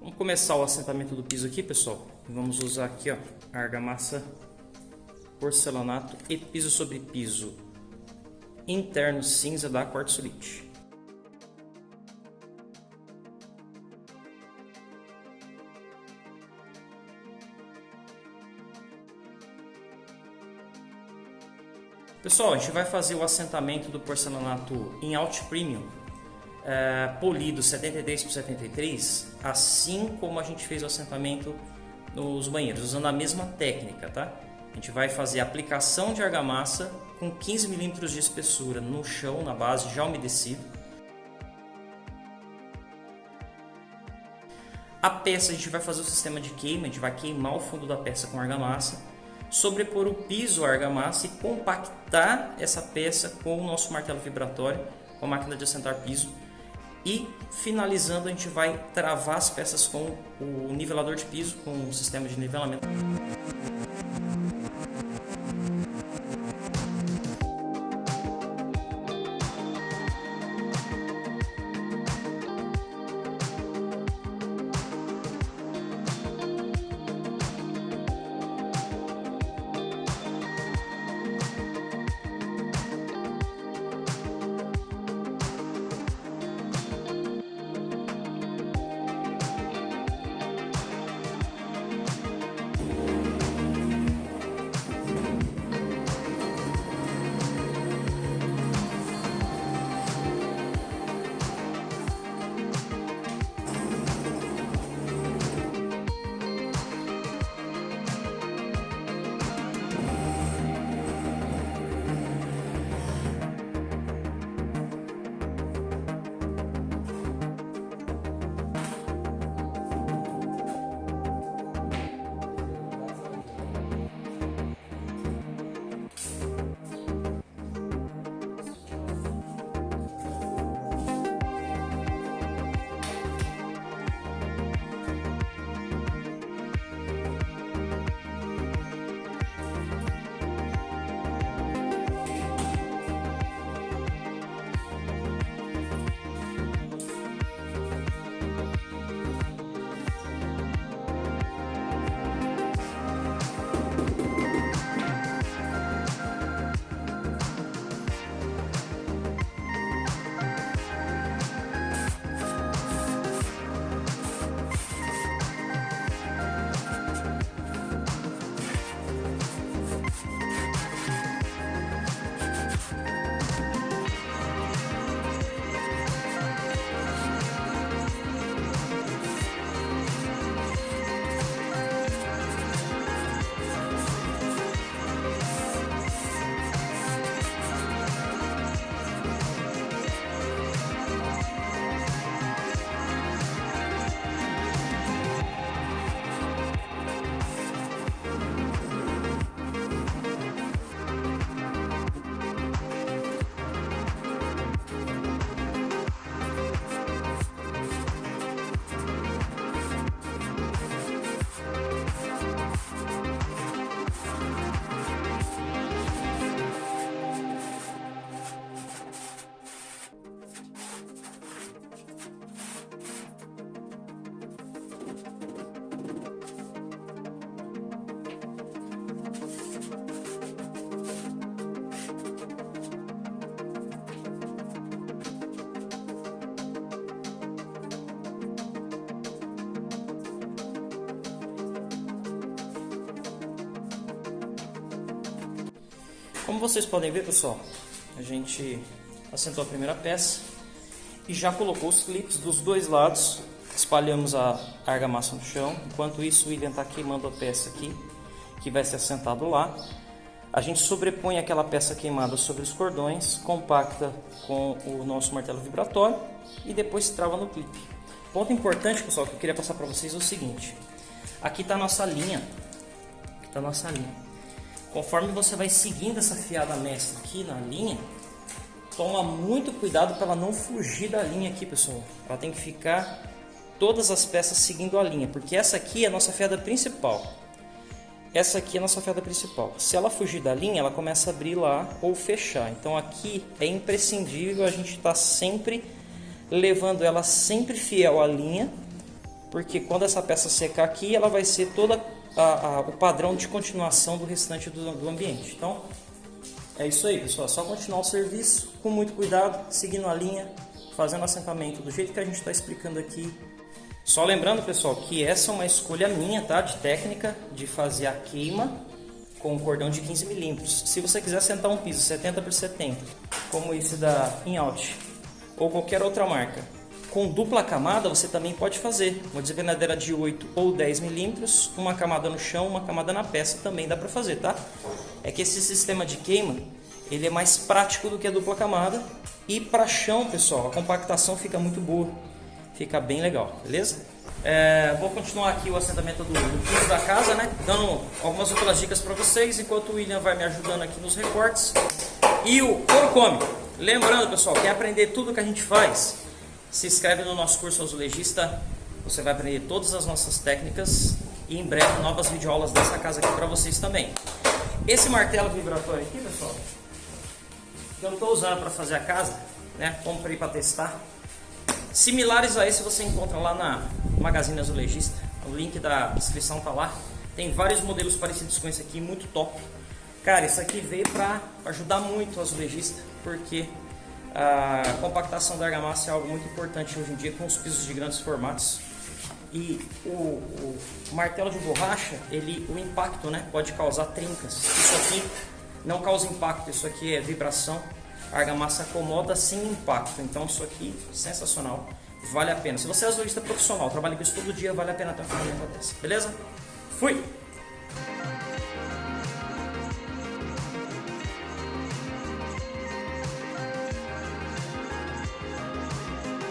Vamos começar o assentamento do piso aqui, pessoal. Vamos usar aqui, ó, argamassa, porcelanato e piso sobre piso interno cinza da Quartzolite. Pessoal, a gente vai fazer o assentamento do porcelanato em Alt Premium é, polido 73 por 73, assim como a gente fez o assentamento nos banheiros, usando a mesma técnica, tá? A gente vai fazer a aplicação de argamassa com 15 milímetros de espessura no chão, na base, já umedecido. A peça a gente vai fazer o sistema de queima, a gente vai queimar o fundo da peça com argamassa sobrepor o piso argamassa e compactar essa peça com o nosso martelo vibratório, com a máquina de assentar piso. E finalizando a gente vai travar as peças com o nivelador de piso, com o sistema de nivelamento. Como vocês podem ver, pessoal, a gente assentou a primeira peça e já colocou os clipes dos dois lados. Espalhamos a argamassa no chão. Enquanto isso, o William está queimando a peça aqui, que vai ser assentado lá. A gente sobrepõe aquela peça queimada sobre os cordões, compacta com o nosso martelo vibratório e depois trava no clipe. Ponto importante, pessoal, que eu queria passar para vocês é o seguinte. Aqui está a nossa linha. Aqui está a nossa linha. Conforme você vai seguindo essa fiada mestra aqui na linha, toma muito cuidado para ela não fugir da linha aqui, pessoal. Ela tem que ficar todas as peças seguindo a linha, porque essa aqui é a nossa fiada principal. Essa aqui é a nossa fiada principal. Se ela fugir da linha, ela começa a abrir lá ou fechar. Então aqui é imprescindível a gente estar tá sempre levando ela sempre fiel à linha porque quando essa peça secar aqui, ela vai ser toda a, a, o padrão de continuação do restante do, do ambiente. Então, é isso aí, pessoal. É só continuar o serviço com muito cuidado, seguindo a linha, fazendo assentamento do jeito que a gente está explicando aqui. Só lembrando, pessoal, que essa é uma escolha minha, tá? De técnica, de fazer a queima com um cordão de 15 milímetros. Se você quiser sentar um piso 70 por 70, como esse da InOut, ou qualquer outra marca, com dupla camada você também pode fazer. Uma desgranadeira de 8 ou 10 milímetros, uma camada no chão, uma camada na peça também dá para fazer, tá? É que esse sistema de queima, ele é mais prático do que a dupla camada. E para chão, pessoal, a compactação fica muito boa. Fica bem legal, beleza? É, vou continuar aqui o assentamento do, do piso da casa, né? Dando algumas outras dicas para vocês, enquanto o William vai me ajudando aqui nos recortes. E o couro. Lembrando, pessoal, quer aprender tudo que a gente faz? Se inscreve no nosso curso azulejista, você vai aprender todas as nossas técnicas e em breve novas videoaulas dessa casa aqui para vocês também. Esse martelo vibratório aqui, pessoal, que eu estou usando para fazer a casa, né? Comprei para testar. Similares a esse você encontra lá na Magazine Azulejista. O link da descrição tá lá. Tem vários modelos parecidos com esse aqui, muito top. Cara, isso aqui veio para ajudar muito o azulejista, porque a compactação da argamassa é algo muito importante hoje em dia com os pisos de grandes formatos. E o, o martelo de borracha, ele, o impacto né, pode causar trincas. Isso aqui não causa impacto, isso aqui é vibração. A argamassa acomoda sem impacto. Então isso aqui, sensacional. Vale a pena. Se você é azulista profissional, trabalha com isso todo dia, vale a pena ter uma ferramenta dessa. Beleza? Fui!